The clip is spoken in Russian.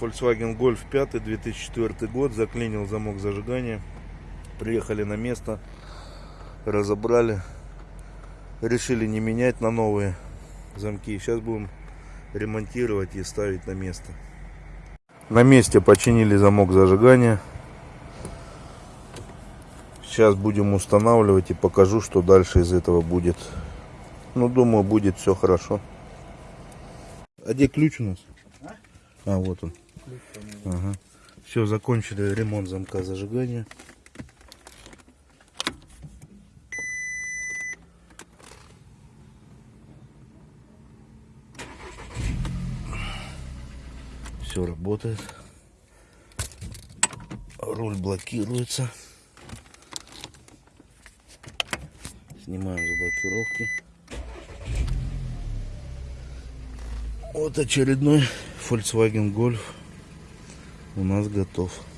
Volkswagen Golf 5 2004 год. Заклинил замок зажигания. Приехали на место. Разобрали. Решили не менять на новые замки. Сейчас будем ремонтировать и ставить на место. На месте починили замок зажигания. Сейчас будем устанавливать и покажу, что дальше из этого будет. Ну, думаю, будет все хорошо. А где ключ у нас? А, вот он. Ага. Все, закончили ремонт замка зажигания. Все работает. Руль блокируется. Снимаем заблокировки. Вот очередной Volkswagen Golf у нас готов.